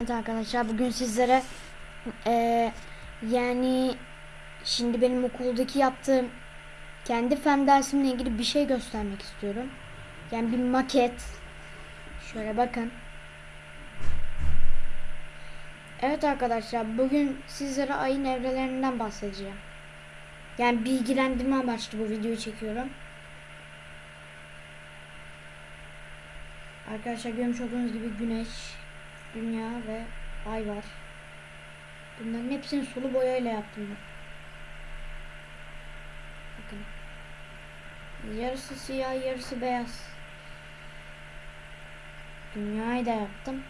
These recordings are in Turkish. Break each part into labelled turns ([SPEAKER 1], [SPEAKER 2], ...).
[SPEAKER 1] Evet arkadaşlar bugün sizlere eee, yani şimdi benim okuldaki yaptığım kendi fen dersimle ilgili bir şey göstermek istiyorum. Yani bir maket. Şöyle bakın. Evet arkadaşlar bugün sizlere ayın evrelerinden bahsedeceğim. Yani bilgilendirme amaçlı bu videoyu çekiyorum. Arkadaşlar görmüş olduğunuz gibi güneş, dünya ve ay var. Bunların hepsini sulu boyayla yaptım ben. Bakın. Yarısı siyah, yarısı beyaz. Dünyayı da yaptım.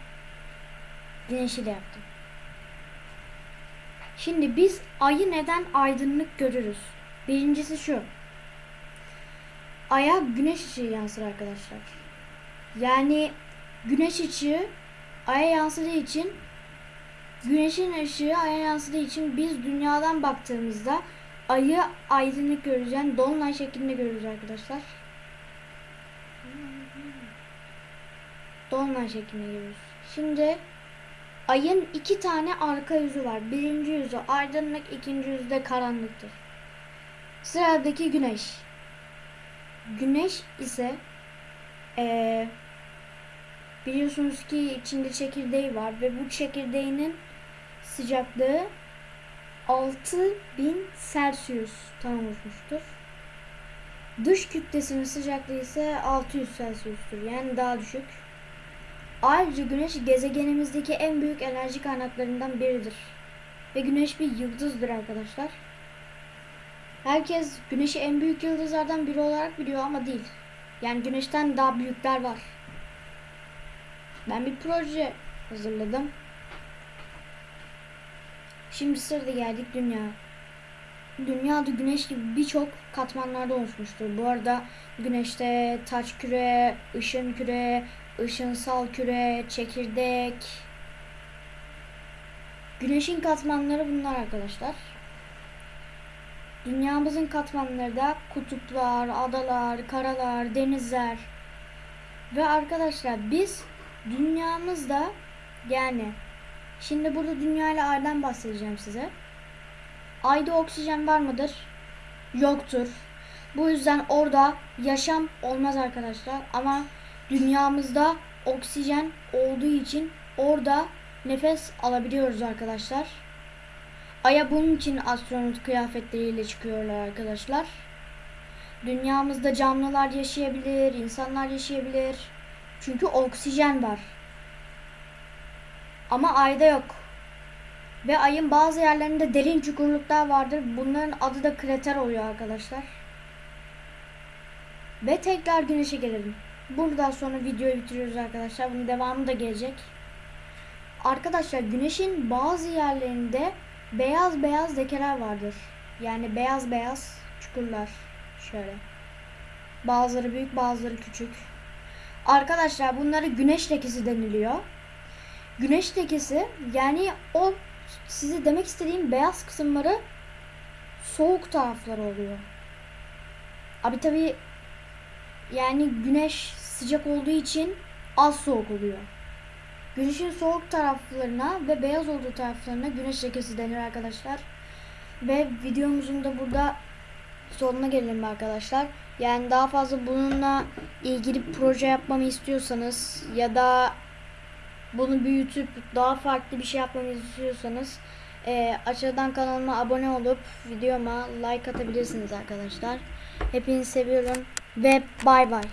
[SPEAKER 1] Güneşi de yaptım. Şimdi biz ayı neden aydınlık görürüz? Birincisi şu. Aya güneş ışığı yansır arkadaşlar. Yani güneş ışığı aya yansıdığı için güneşin ışığı aya yansıdığı için biz dünyadan baktığımızda ayı aydınlık görürüz. Yani dolunay şeklinde görürüz arkadaşlar. Dolunay şeklinde görürüz. Şimdi ayın iki tane arka yüzü var. Birinci yüzü aydınlık, ikinci yüzü de karanlıktır. Sıradaki güneş. Güneş ise eee Biliyorsunuz ki içinde çekirdeği var ve bu çekirdeğinin sıcaklığı 6000 Celsius'tan oluşmuştur. Dış kütlesinin sıcaklığı ise 600 Celsius'tur. Yani daha düşük. Ayrıca güneş gezegenimizdeki en büyük enerji kaynaklarından biridir. Ve güneş bir yıldızdır arkadaşlar. Herkes güneşi en büyük yıldızlardan biri olarak biliyor ama değil. Yani güneşten daha büyükler var. Ben bir proje hazırladım. Şimdi sırada geldik dünya. Dünya da güneş gibi birçok katmanlarda oluşmuştur. Bu arada güneşte taç küre, ışın küre, ışınsal küre, çekirdek. Güneşin katmanları bunlar arkadaşlar. Dünyamızın katmanları da kutuplar, adalar, karalar, denizler. Ve arkadaşlar biz dünyamızda yani şimdi burada dünya ile aydan bahsedeceğim size. Ayda oksijen var mıdır? Yoktur. Bu yüzden orada yaşam olmaz arkadaşlar. Ama dünyamızda oksijen olduğu için orada nefes alabiliyoruz arkadaşlar. Ay'a bunun için astronot kıyafetleriyle çıkıyorlar arkadaşlar. Dünyamızda canlılar yaşayabilir, insanlar yaşayabilir. Çünkü oksijen var. Ama ayda yok. Ve ayın bazı yerlerinde derin çukurluklar vardır. Bunların adı da krater oluyor arkadaşlar. Ve tekrar güneşe gelelim. Buradan sonra videoyu bitiriyoruz arkadaşlar. Bunun devamı da gelecek. Arkadaşlar güneşin bazı yerlerinde beyaz beyaz lekeler vardır. Yani beyaz beyaz çukurlar. Şöyle. Bazıları büyük bazıları küçük. Arkadaşlar bunlara güneş lekesi deniliyor. Güneş lekesi yani o size demek istediğim beyaz kısımları soğuk tarafları oluyor. Abi tabi yani güneş sıcak olduğu için az soğuk oluyor. Güneşin soğuk taraflarına ve beyaz olduğu taraflarına güneş lekesi denir arkadaşlar. Ve videomuzun da burada sonuna gelelim arkadaşlar. Yani daha fazla bununla ilgili proje yapmamı istiyorsanız ya da bunu büyütüp daha farklı bir şey yapmamı istiyorsanız e, aşağıdan kanalıma abone olup videoma like atabilirsiniz arkadaşlar. Hepinizi seviyorum ve bay bay.